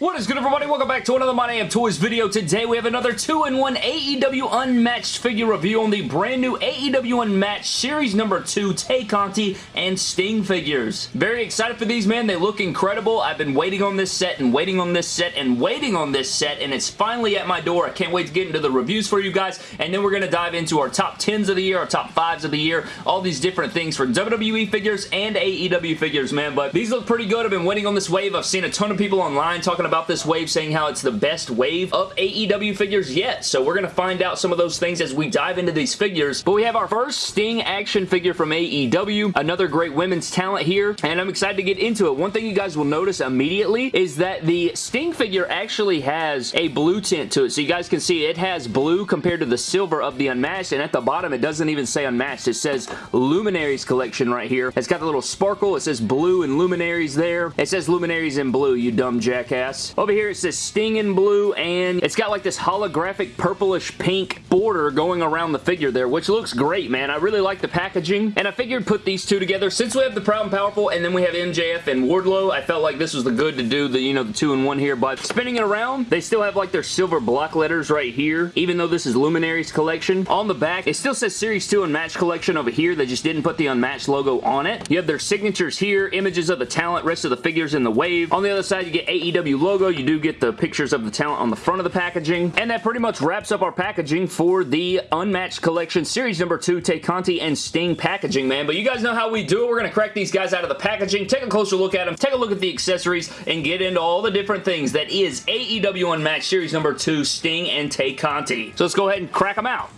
What is good everybody? Welcome back to another My Damn Toys video. Today we have another 2-in-1 AEW Unmatched figure review on the brand new AEW Unmatched Series number 2 Tay Conti and Sting figures. Very excited for these, man. They look incredible. I've been waiting on this set and waiting on this set and waiting on this set and it's finally at my door. I can't wait to get into the reviews for you guys and then we're going to dive into our top 10s of the year, our top 5s of the year, all these different things for WWE figures and AEW figures, man. But these look pretty good. I've been waiting on this wave. I've seen a ton of people online talking about this wave saying how it's the best wave of AEW figures yet. So we're going to find out some of those things as we dive into these figures. But we have our first Sting action figure from AEW. Another great women's talent here. And I'm excited to get into it. One thing you guys will notice immediately is that the Sting figure actually has a blue tint to it. So you guys can see it has blue compared to the silver of the Unmatched. And at the bottom, it doesn't even say Unmatched. It says Luminaries Collection right here. It's got the little sparkle. It says blue and Luminaries there. It says Luminaries in blue, you dumb jackass. Over here it says Stinging blue and it's got like this holographic purplish pink border going around the figure there which looks great man. I really like the packaging and I figured put these two together. Since we have the Proud and Powerful and then we have MJF and Wardlow I felt like this was the good to do the you know the two in one here but spinning it around they still have like their silver block letters right here even though this is Luminaries collection. On the back it still says Series 2 Unmatched collection over here they just didn't put the Unmatched logo on it. You have their signatures here images of the talent rest of the figures in the wave. On the other side you get AEW logo you do get the pictures of the talent on the front of the packaging. And that pretty much wraps up our packaging for the Unmatched Collection Series number 2 Tay Conti and Sting packaging, man. But you guys know how we do it. We're going to crack these guys out of the packaging, take a closer look at them, take a look at the accessories, and get into all the different things that is AEW Unmatched Series number 2 Sting and Tay Conti. So let's go ahead and crack them out.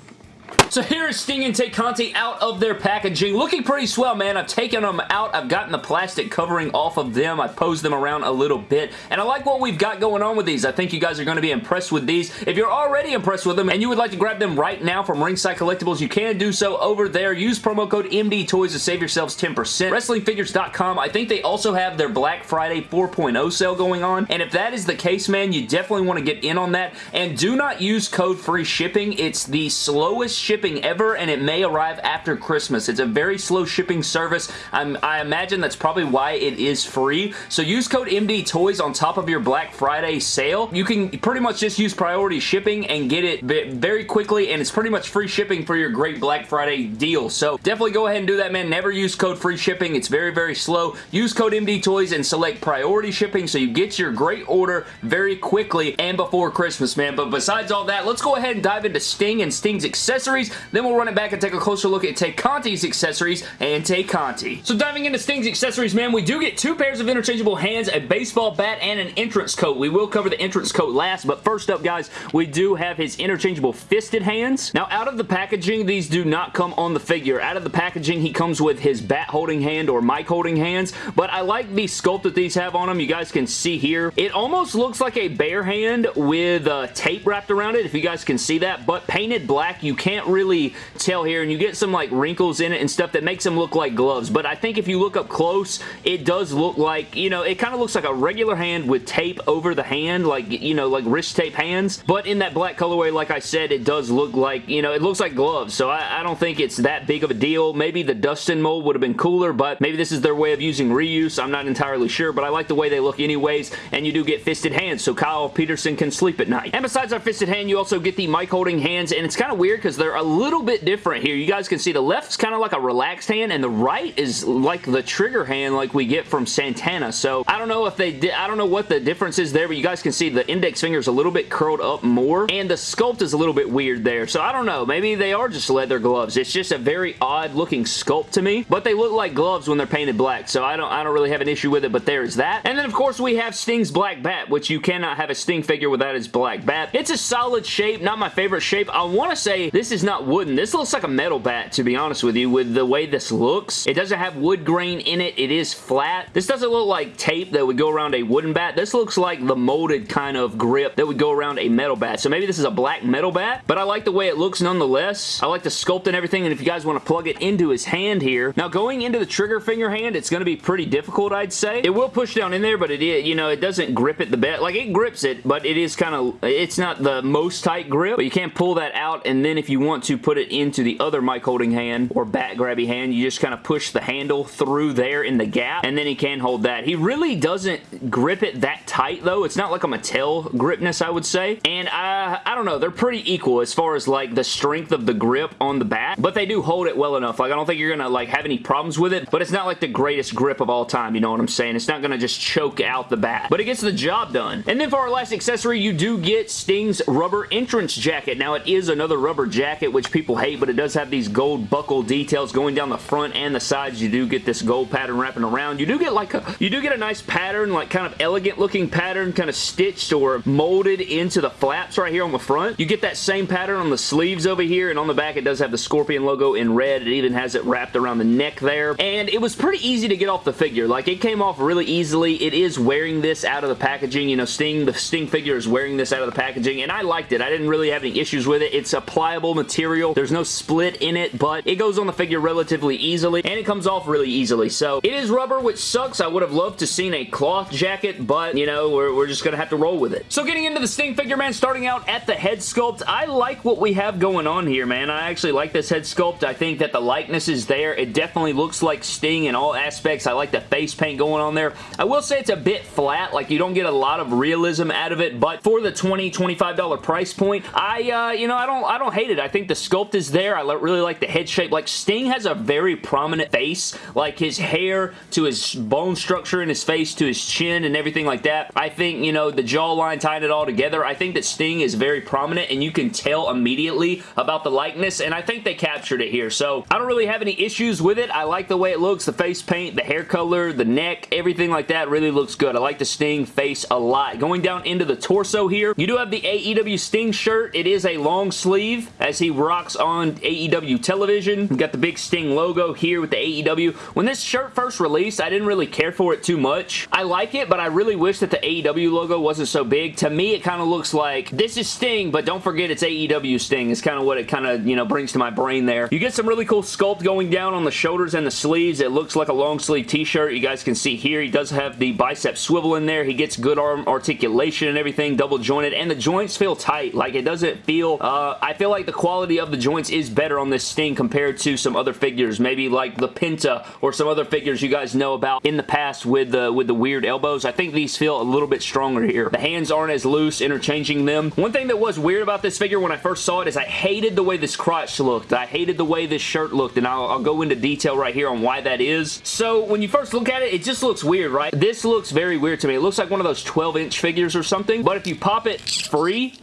So here is Sting and Tay Conti out of their packaging. Looking pretty swell, man. I've taken them out. I've gotten the plastic covering off of them. I've posed them around a little bit. And I like what we've got going on with these. I think you guys are going to be impressed with these. If you're already impressed with them and you would like to grab them right now from Ringside Collectibles, you can do so over there. Use promo code MDTOYS to save yourselves 10%. WrestlingFigures.com, I think they also have their Black Friday 4.0 sale going on. And if that is the case, man, you definitely want to get in on that. And do not use code free shipping. It's the slowest shipping shipping ever and it may arrive after Christmas. It's a very slow shipping service. I'm, i imagine that's probably why it is free. So use code MD Toys on top of your Black Friday sale. You can pretty much just use priority shipping and get it very quickly and it's pretty much free shipping for your great Black Friday deal. So definitely go ahead and do that, man. Never use code free shipping. It's very, very slow. Use code MD Toys and select priority shipping so you get your great order very quickly and before Christmas, man. But besides all that, let's go ahead and dive into Sting and Sting's accessories then we'll run it back and take a closer look at Tay Conti's accessories and Tay Conti. So diving into Sting's accessories, man, we do get two pairs of interchangeable hands, a baseball bat, and an entrance coat. We will cover the entrance coat last, but first up, guys, we do have his interchangeable fisted hands. Now, out of the packaging, these do not come on the figure. Out of the packaging, he comes with his bat holding hand or mic holding hands, but I like the sculpt that these have on them. You guys can see here. It almost looks like a bare hand with uh, tape wrapped around it, if you guys can see that, but painted black, you can't really really tell here, and you get some like wrinkles in it and stuff that makes them look like gloves, but I think if you look up close, it does look like, you know, it kind of looks like a regular hand with tape over the hand, like, you know, like wrist tape hands, but in that black colorway, like I said, it does look like, you know, it looks like gloves, so I, I don't think it's that big of a deal. Maybe the Dustin mold would have been cooler, but maybe this is their way of using reuse. I'm not entirely sure, but I like the way they look anyways, and you do get fisted hands, so Kyle Peterson can sleep at night. And besides our fisted hand, you also get the mic holding hands, and it's kind of weird because they're a little bit different here. You guys can see the left's kind of like a relaxed hand and the right is like the trigger hand like we get from Santana. So I don't know if they did, I don't know what the difference is there, but you guys can see the index finger is a little bit curled up more and the sculpt is a little bit weird there. So I don't know. Maybe they are just leather gloves. It's just a very odd looking sculpt to me, but they look like gloves when they're painted black. So I don't, I don't really have an issue with it, but there's that. And then of course we have Sting's Black Bat, which you cannot have a Sting figure without his Black Bat. It's a solid shape, not my favorite shape. I want to say this is not wooden. This looks like a metal bat, to be honest with you, with the way this looks. It doesn't have wood grain in it. It is flat. This doesn't look like tape that would go around a wooden bat. This looks like the molded kind of grip that would go around a metal bat. So maybe this is a black metal bat, but I like the way it looks nonetheless. I like the sculpt and everything, and if you guys want to plug it into his hand here. Now, going into the trigger finger hand, it's going to be pretty difficult, I'd say. It will push down in there, but it, you know, it doesn't grip it the best. Like, it grips it, but it is kind of, it's not the most tight grip, but you can't pull that out, and then if you want to put it into the other mic holding hand or bat grabby hand, you just kind of push the handle through there in the gap, and then he can hold that. He really doesn't grip it that tight, though. It's not like a Mattel gripness, I would say. And I, I don't know, they're pretty equal as far as like the strength of the grip on the bat, but they do hold it well enough. Like, I don't think you're gonna like have any problems with it, but it's not like the greatest grip of all time, you know what I'm saying? It's not gonna just choke out the bat, but it gets the job done. And then for our last accessory, you do get Sting's rubber entrance jacket. Now, it is another rubber jacket, which people hate, but it does have these gold buckle details going down the front and the sides. You do get this gold pattern wrapping around. You do get like a, you do get a nice pattern, like kind of elegant looking pattern, kind of stitched or molded into the flaps right here on the front. You get that same pattern on the sleeves over here, and on the back it does have the Scorpion logo in red. It even has it wrapped around the neck there, and it was pretty easy to get off the figure. Like, it came off really easily. It is wearing this out of the packaging. You know, Sting, the Sting figure is wearing this out of the packaging, and I liked it. I didn't really have any issues with it. It's a pliable material. There's no split in it, but it goes on the figure relatively easily, and it comes off really easily. So, it is rubber, which sucks. I would have loved to seen a cloth jacket, but, you know, we're, we're just going to have to roll with it. So, getting into the Sting figure, man, starting out at the head sculpt, I like what we have going on here, man. I actually like this head sculpt. I think that the likeness is there. It definitely looks like Sting in all aspects. I like the face paint going on there. I will say it's a bit flat. Like, you don't get a lot of realism out of it, but for the $20, $25 price point, I, uh, you know, I don't, I don't hate it. I think the sculpt is there. I really like the head shape. Like, Sting has a very prominent face. Like, his hair to his bone structure in his face to his chin and everything like that. I think, you know, the jawline tying it all together. I think that Sting is very prominent, and you can tell immediately about the likeness, and I think they captured it here. So, I don't really have any issues with it. I like the way it looks, the face paint, the hair color, the neck, everything like that really looks good. I like the Sting face a lot. Going down into the torso here, you do have the AEW Sting shirt. It is a long sleeve as he rocks on AEW television. You got the big Sting logo here with the AEW. When this shirt first released, I didn't really care for it too much. I like it, but I really wish that the AEW logo wasn't so big. To me, it kind of looks like this is Sting, but don't forget it's AEW Sting. It's kind of what it kind of, you know, brings to my brain there. You get some really cool sculpt going down on the shoulders and the sleeves. It looks like a long sleeve t-shirt. You guys can see here, he does have the bicep swivel in there. He gets good arm articulation and everything, double jointed, and the joints feel tight. Like, it doesn't feel, uh, I feel like the quality of the joints is better on this Sting compared to some other figures, maybe like the Penta or some other figures you guys know about in the past with the, with the weird elbows. I think these feel a little bit stronger here. The hands aren't as loose, interchanging them. One thing that was weird about this figure when I first saw it is I hated the way this crotch looked. I hated the way this shirt looked, and I'll, I'll go into detail right here on why that is. So, when you first look at it, it just looks weird, right? This looks very weird to me. It looks like one of those 12-inch figures or something, but if you pop it free,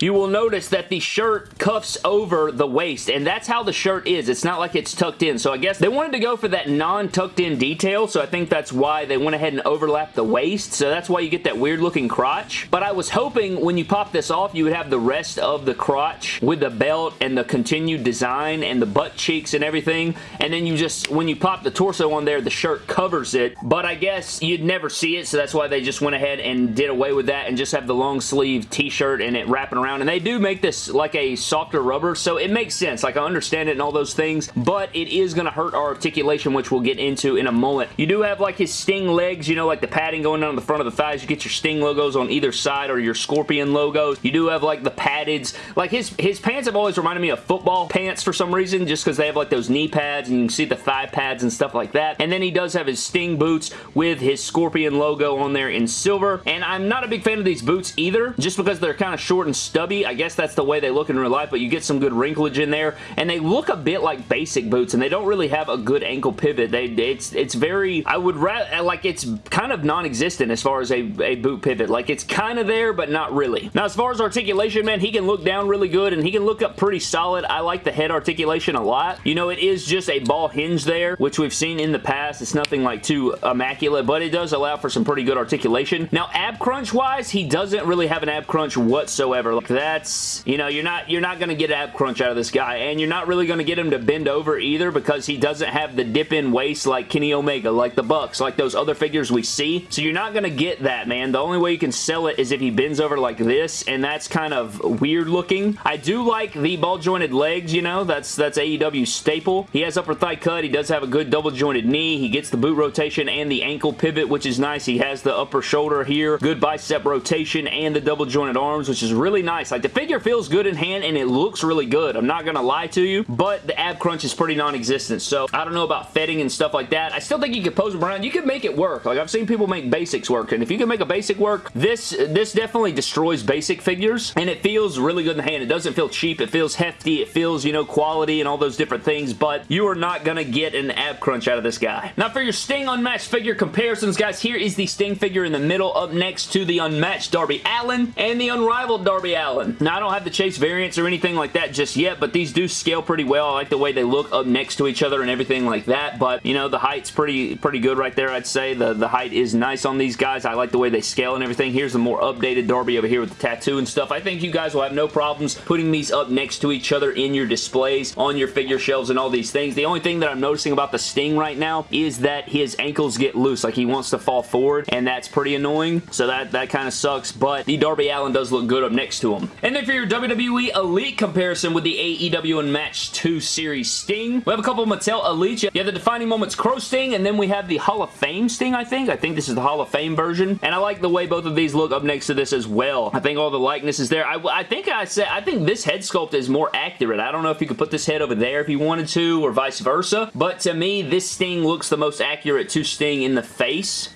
you will notice that the shirt cuffs over the waist, and that's how the shirt is. It's not like it's tucked in, so I guess they wanted to go for that non-tucked in detail, so I think that's why they went ahead and overlapped the waist, so that's why you get that weird looking crotch. But I was hoping when you pop this off, you would have the rest of the crotch with the belt and the continued design and the butt cheeks and everything, and then you just, when you pop the torso on there, the shirt covers it, but I guess you'd never see it, so that's why they just went ahead and did away with that and just have the long sleeve t-shirt and it wrapping around, and they do make this like a softer rubber, so it makes sense. Like, I understand it and all those things, but it is going to hurt our articulation, which we'll get into in a moment. You do have like his Sting legs, you know, like the padding going down the front of the thighs. You get your Sting logos on either side or your Scorpion logos. You do have like the paddeds. Like his, his pants have always reminded me of football pants for some reason, just because they have like those knee pads and you can see the thigh pads and stuff like that. And then he does have his Sting boots with his Scorpion logo on there in silver. And I'm not a big fan of these boots either, just because they're kind of short and stubby. I guess that's the way they look in real life, but you get some good wrinklage in there. And they look a bit like basic boots, and they don't really have a good ankle pivot. They, it's, it's very, I would rather, like it's kind of non-existent as far as a, a boot pivot. Like it's kind of there, but not really. Now, as far as articulation, man, he can look down really good, and he can look up pretty solid. I like the head articulation a lot. You know, it is just a ball hinge there, which we've seen in the past. It's nothing like too immaculate, but it does allow for some pretty good articulation. Now, ab crunch wise, he doesn't really have an ab crunch whatsoever. Like that's, you know, you're not, you're not going to get ab crunch out of this guy, and you're not really going to get him to bend over either because he doesn't have the dip in waist like Kenny Omega, like the Bucks, like those other figures we see. So you're not going to get that, man. The only way you can sell it is if he bends over like this, and that's kind of weird looking. I do like the ball jointed legs, you know, that's, that's AEW staple. He has upper thigh cut. He does have a good double jointed knee. He gets the boot rotation and the ankle pivot, which is nice. He has the upper shoulder here, good bicep rotation, and the double jointed arms, which is really nice nice. Like, the figure feels good in hand, and it looks really good. I'm not gonna lie to you, but the ab crunch is pretty non-existent, so I don't know about fitting and stuff like that. I still think you could pose around. You could make it work. Like, I've seen people make basics work, and if you can make a basic work, this, this definitely destroys basic figures, and it feels really good in the hand. It doesn't feel cheap. It feels hefty. It feels, you know, quality and all those different things, but you are not gonna get an ab crunch out of this guy. Now, for your Sting Unmatched figure comparisons, guys, here is the Sting figure in the middle up next to the Unmatched Darby Allin and the Unrivaled Darby Allin. Now, I don't have the Chase variants or anything like that just yet, but these do scale pretty well. I like the way they look up next to each other and everything like that, but, you know, the height's pretty pretty good right there, I'd say. The, the height is nice on these guys. I like the way they scale and everything. Here's the more updated Darby over here with the tattoo and stuff. I think you guys will have no problems putting these up next to each other in your displays, on your figure shelves and all these things. The only thing that I'm noticing about the Sting right now is that his ankles get loose. Like, he wants to fall forward, and that's pretty annoying, so that, that kind of sucks, but the Darby Allin does look good up next to him. And then for your WWE Elite comparison with the AEW Unmatched 2 Series Sting, we have a couple Mattel Elite. You have the Defining Moments Crow Sting, and then we have the Hall of Fame Sting, I think. I think this is the Hall of Fame version, and I like the way both of these look up next to this as well. I think all the likeness is there. I, I think I said, I think this head sculpt is more accurate. I don't know if you could put this head over there if you wanted to, or vice versa, but to me, this Sting looks the most accurate to Sting in the face.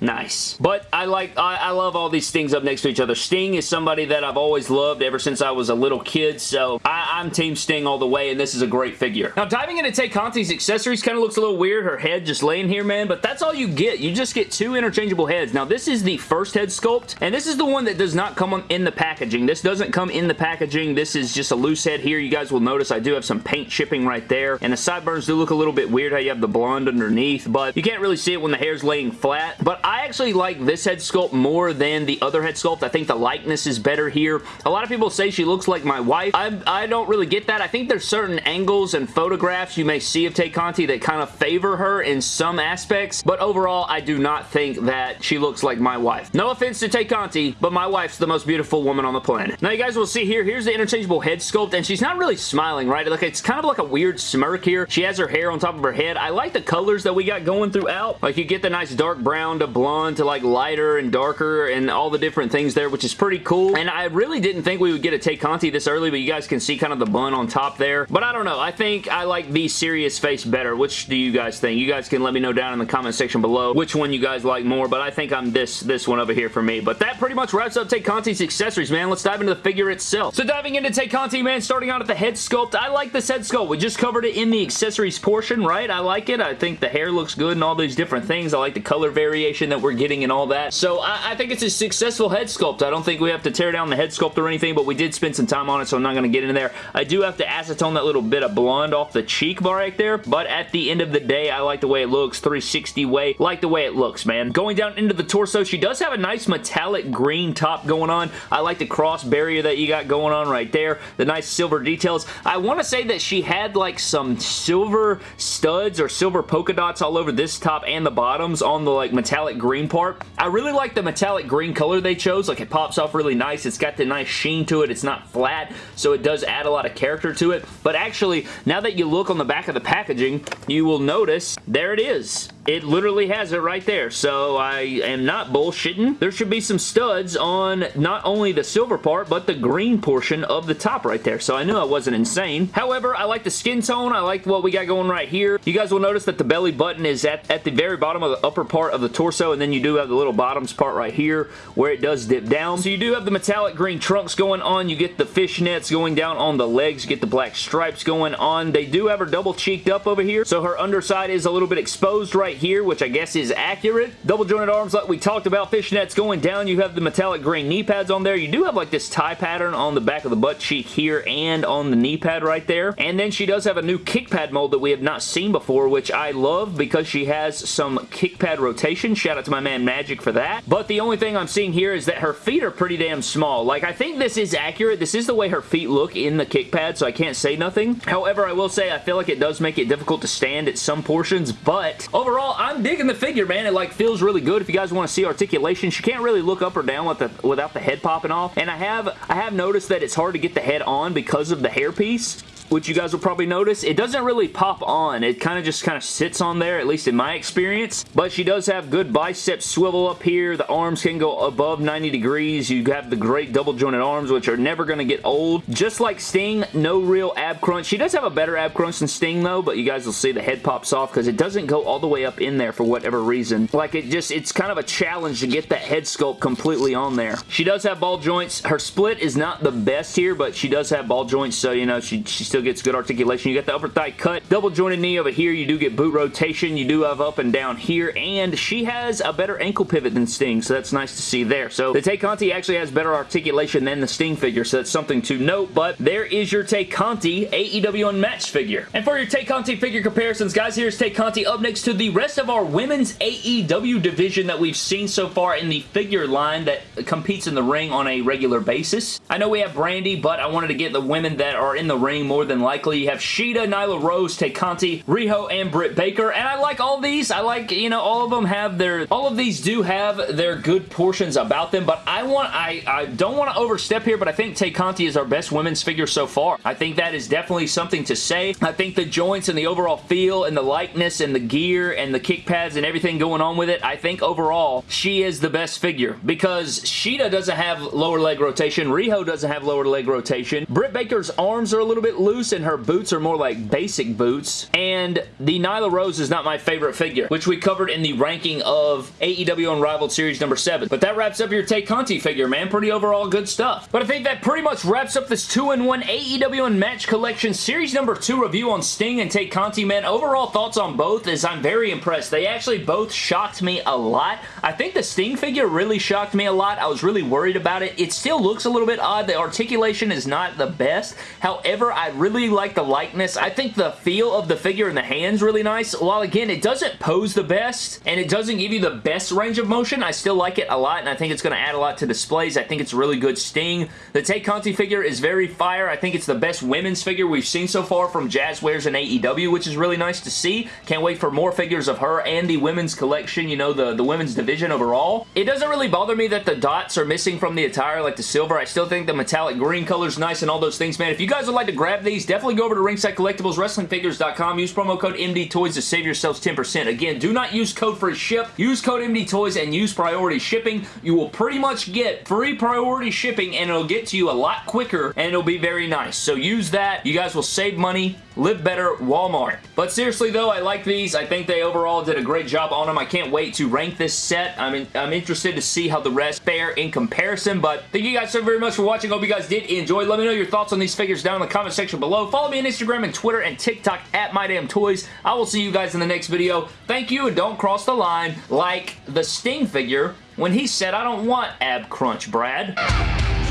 Nice. But I like, I, I, love all these Stings up next to each other. Sting is somebody that I've always loved ever since I was a little kid, so I, am Team Sting all the way, and this is a great figure. Now, diving into Tay Conti's accessories kind of looks a little weird, her head just laying here, man, but that's all you get. You just get two interchangeable heads. Now, this is the first head sculpt, and this is the one that does not come in the packaging. This doesn't come in the packaging. This is just a loose head here. You guys will notice I do have some paint chipping right there, and the sideburns do look a little bit weird how you have the blonde underneath, but you can't really see it when the hair's laying flat, but I actually like this head sculpt more than the other head sculpt. I think the likeness is better here. A lot of people say she looks like my wife. I, I don't really get that. I think there's certain angles and photographs you may see of Tay Conti that kind of favor her in some aspects, but overall, I do not think that she looks like my wife. No offense to Tay Conti, but my wife's the most beautiful woman on the planet. Now, you guys will see here, here's the interchangeable head sculpt, and she's not really smiling, right? Like, it's kind of like a weird smirk here. She has her hair on top of her head. I like the colors that we got going throughout. Like, you get the nice dark brown to blonde to like lighter and darker and all the different things there, which is pretty cool. And I really didn't think we would get a Tay Conti this early, but you guys can see kind of the bun on top there. But I don't know. I think I like the serious face better. Which do you guys think? You guys can let me know down in the comment section below which one you guys like more, but I think I'm this, this one over here for me. But that pretty much wraps up Tay Conti's accessories, man. Let's dive into the figure itself. So diving into Tay Conti, man, starting out at the head sculpt, I like this head sculpt. We just covered it in the accessories portion, right? I like it. I think the hair looks good and all these different things. I like the color variation that we're getting and all that. So I, I think it's a successful head sculpt. I don't think we have to tear down the head sculpt or anything, but we did spend some time on it, so I'm not going to get into there. I do have to acetone that little bit of blonde off the cheek bar right there, but at the end of the day, I like the way it looks. 360 way. Like the way it looks, man. Going down into the torso, she does have a nice metallic green top going on. I like the cross barrier that you got going on right there. The nice silver details. I want to say that she had like some silver studs or silver polka dots all over this top and the bottoms on the like metallic green part. I really like the metallic green color they chose. Like it pops off really nice. It's got the nice sheen to it. It's not flat, so it does add a lot of character to it. But actually, now that you look on the back of the packaging, you will notice there it is. It literally has it right there, so I am not bullshitting. There should be some studs on not only the silver part, but the green portion of the top right there, so I knew I wasn't insane. However, I like the skin tone. I like what we got going right here. You guys will notice that the belly button is at, at the very bottom of the upper part of the torso, and then you do have the little bottoms part right here where it does dip down. So you do have the metallic green trunks going on. You get the fishnets going down on the legs. You get the black stripes going on. They do have her double cheeked up over here, so her underside is a little bit exposed right right here, which I guess is accurate. Double jointed arms like we talked about. Fishnets going down. You have the metallic gray knee pads on there. You do have like this tie pattern on the back of the butt cheek here and on the knee pad right there. And then she does have a new kick pad mold that we have not seen before, which I love because she has some kick pad rotation. Shout out to my man Magic for that. But the only thing I'm seeing here is that her feet are pretty damn small. Like, I think this is accurate. This is the way her feet look in the kick pad, so I can't say nothing. However, I will say I feel like it does make it difficult to stand at some portions, but overall, overall, I'm digging the figure, man. It like feels really good. If you guys want to see articulation, she can't really look up or down with the, without the head popping off. And I have I have noticed that it's hard to get the head on because of the hairpiece. Which you guys will probably notice, it doesn't really pop on. It kind of just kind of sits on there, at least in my experience. But she does have good bicep swivel up here. The arms can go above 90 degrees. You have the great double jointed arms, which are never going to get old. Just like Sting, no real ab crunch. She does have a better ab crunch than Sting, though, but you guys will see the head pops off because it doesn't go all the way up in there for whatever reason. Like, it just, it's kind of a challenge to get that head sculpt completely on there. She does have ball joints. Her split is not the best here, but she does have ball joints, so, you know, she, she still gets good articulation. You got the upper thigh cut, double jointed knee over here. You do get boot rotation. You do have up and down here, and she has a better ankle pivot than Sting, so that's nice to see there. So the Tay Conti actually has better articulation than the Sting figure, so that's something to note, but there is your Tay Conti AEW Unmatched figure. And for your Tay Conti figure comparisons, guys, here's Tay Conti up next to the rest of our women's AEW division that we've seen so far in the figure line that competes in the ring on a regular basis. I know we have Brandi, but I wanted to get the women that are in the ring more than likely. You have Shida, Nyla Rose, Tay Conti, Riho, and Britt Baker, and I like all these. I like, you know, all of them have their, all of these do have their good portions about them, but I want, I, I don't want to overstep here, but I think Tay Conti is our best women's figure so far. I think that is definitely something to say. I think the joints and the overall feel and the likeness and the gear and the kick pads and everything going on with it, I think overall she is the best figure because Shida doesn't have lower leg rotation. Riho doesn't have lower leg rotation. Britt Baker's arms are a little bit loose and her boots are more like basic boots. And the Nyla Rose is not my favorite figure, which we covered in the ranking of AEW Unrivaled Series number 7. But that wraps up your Tay Conti figure, man. Pretty overall good stuff. But I think that pretty much wraps up this 2-in-1 AEW Unmatched Collection Series number 2 review on Sting and Tay Conti, man. Overall thoughts on both is I'm very impressed. They actually both shocked me a lot. I think the Sting figure really shocked me a lot. I was really worried about it. It still looks a little bit odd. The articulation is not the best. However, I really like the likeness. I think the feel of the figure and the hands really nice. While again, it doesn't pose the best and it doesn't give you the best range of motion, I still like it a lot and I think it's going to add a lot to displays. I think it's a really good Sting. The Tay Conti figure is very fire. I think it's the best women's figure we've seen so far from Jazwares and AEW, which is really nice to see. Can't wait for more figures of her and the women's collection, you know, the, the women's division overall. It doesn't really bother me that the dots are missing from the attire like the silver. I still think the metallic green color is nice and all those things, man. If you guys would like to grab these, definitely go over to Ringside Collectibles, WrestlingFigures.com. Use promo code MDTOYS to save yourselves 10%. Again, do not use code for ship. Use code MDTOYS and use priority shipping. You will pretty much get free priority shipping and it'll get to you a lot quicker and it'll be very nice. So use that. You guys will save money Live better, Walmart. But seriously though, I like these. I think they overall did a great job on them. I can't wait to rank this set. I mean, I'm interested to see how the rest fare in comparison. But thank you guys so very much for watching. Hope you guys did enjoy. Let me know your thoughts on these figures down in the comment section below. Follow me on Instagram and Twitter and TikTok at MyDamnToys. I will see you guys in the next video. Thank you and don't cross the line like the Sting figure when he said, I don't want ab crunch, Brad.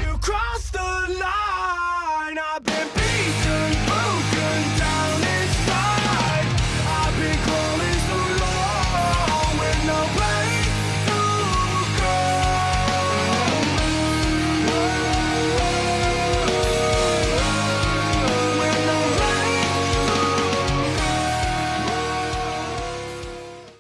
You crossed the line.